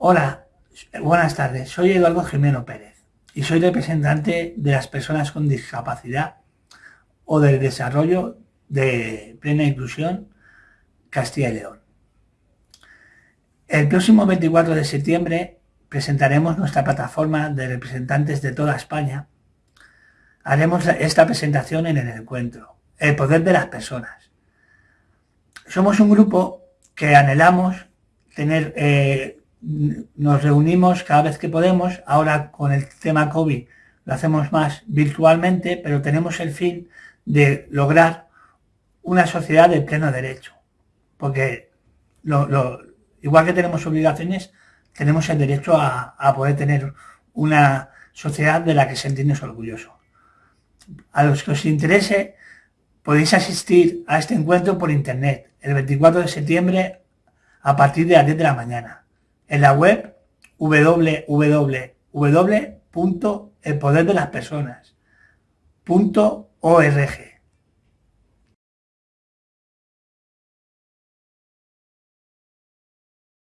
Hola, buenas tardes. Soy Eduardo Jimeno Pérez y soy representante de las personas con discapacidad o del desarrollo de plena inclusión Castilla y León. El próximo 24 de septiembre presentaremos nuestra plataforma de representantes de toda España. Haremos esta presentación en el encuentro, El Poder de las Personas. Somos un grupo que anhelamos tener eh, nos reunimos cada vez que podemos, ahora con el tema COVID lo hacemos más virtualmente, pero tenemos el fin de lograr una sociedad de pleno derecho, porque igual que tenemos obligaciones, tenemos el derecho a, a, poder tener una sociedad de la que sentirnos orgullosos. A los que os interese, podéis asistir a este encuentro por internet, el 24 de septiembre a partir de las 10 de la mañana en la web www.elpoderdelaspersonas.org.